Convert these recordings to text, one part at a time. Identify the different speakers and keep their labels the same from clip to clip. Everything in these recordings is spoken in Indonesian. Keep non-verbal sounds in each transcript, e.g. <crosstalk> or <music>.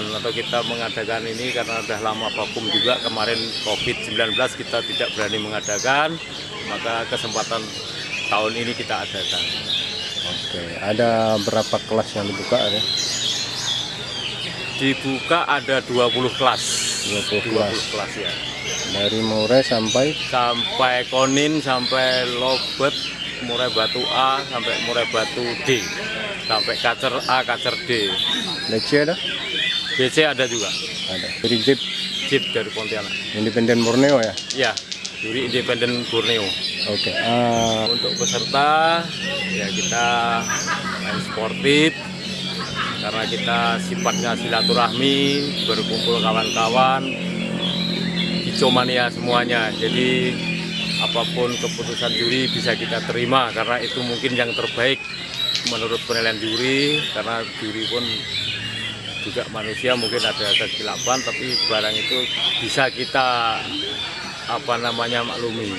Speaker 1: atau kita mengadakan ini karena sudah lama vakum juga kemarin COVID-19 kita tidak berani mengadakan maka kesempatan tahun ini kita adakan
Speaker 2: Oke, ada berapa kelas yang dibuka ya?
Speaker 1: dibuka ada 20 kelas
Speaker 2: 20 kelas.
Speaker 1: kelas ya
Speaker 2: Dari Murai sampai
Speaker 1: sampai Konin sampai Lobet Murai Batu A sampai Murai Batu D sampai Kacer A Kacer D
Speaker 2: DC ada?
Speaker 1: BC ada juga
Speaker 2: Ada. Dari Jeep
Speaker 1: Jeep dari Pontianak
Speaker 2: Independen Borneo ya?
Speaker 1: ya juri independen Borneo
Speaker 2: Oke. ah,
Speaker 1: untuk peserta ya kita main sportif karena kita sifatnya silaturahmi berkumpul kawan-kawan hijomania semuanya jadi apa pun keputusan juri bisa kita terima karena itu mungkin yang terbaik menurut penilaian juri karena juri pun juga manusia mungkin ada kesilapan tapi barang itu bisa kita apa namanya maklumi.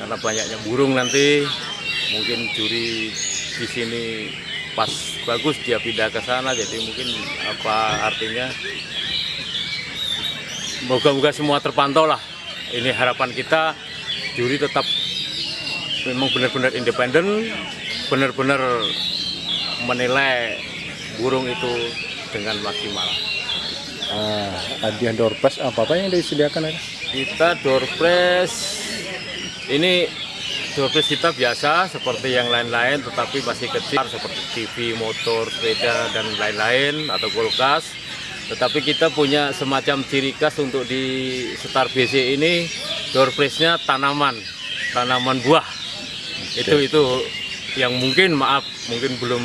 Speaker 1: Karena banyaknya burung nanti mungkin juri di sini pas bagus dia pindah ke sana jadi mungkin apa artinya moga-moga semua terpantau lah. Ini harapan kita juri tetap memang benar-benar independen benar-benar menilai burung itu dengan maksimal.
Speaker 2: Ah, hadiah door prize apa apa yang disediakan ada?
Speaker 1: kita door prize ini door prize kita biasa seperti yang lain-lain tetapi masih kecil seperti TV, motor, sepeda dan lain-lain atau kulkas. Tetapi kita punya semacam ciri khas untuk di Star BC ini door prize-nya tanaman tanaman buah. Itu itu yang mungkin maaf mungkin belum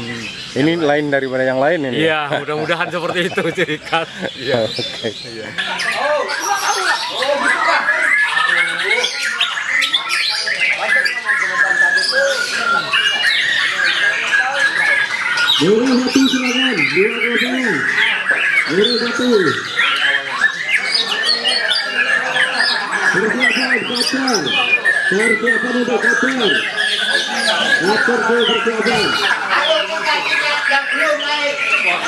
Speaker 2: Ini lain daripada yang lain ini? ya?
Speaker 1: iya mudah-mudahan seperti itu ciri khas iya <laughs>
Speaker 2: Oke.
Speaker 1: iya
Speaker 3: Dua satu silakan, dua kosong. Dua satu. Persiapan kacar. Persiapan untuk. Lapor ke persiapan. yang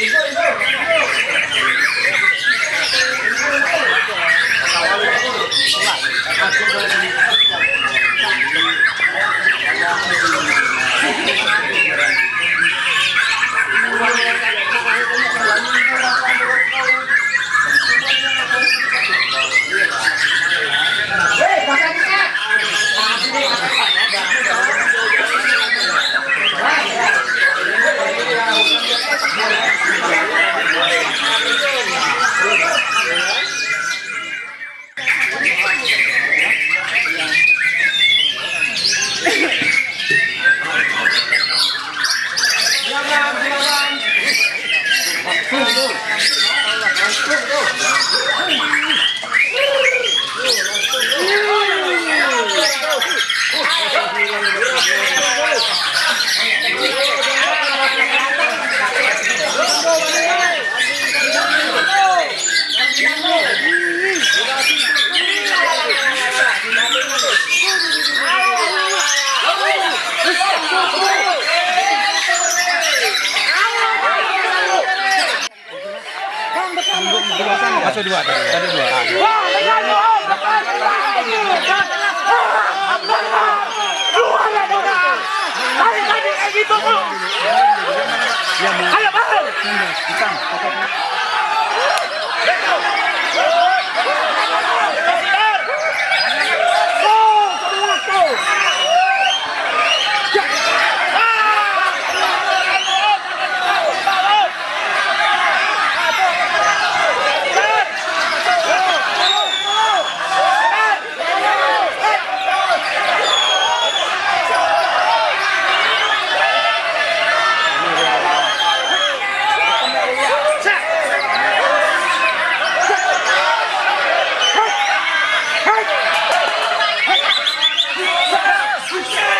Speaker 3: Ibu, ibu, ibu. dua tadi. Tadi dua. Wah, Yes!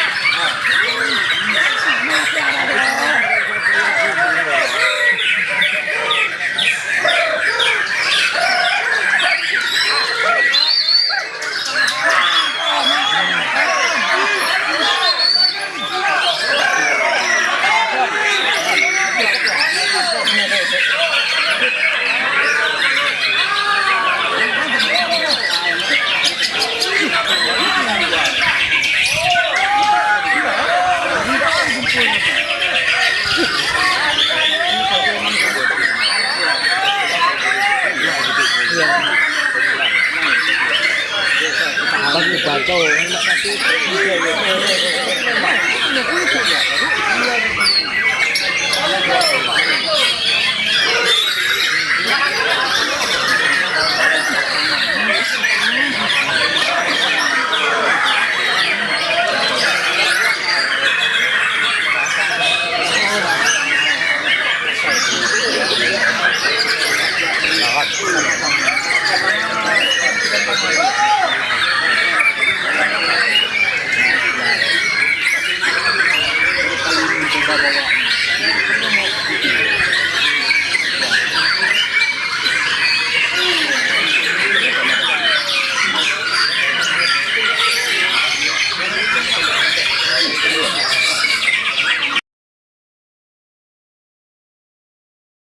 Speaker 1: Kita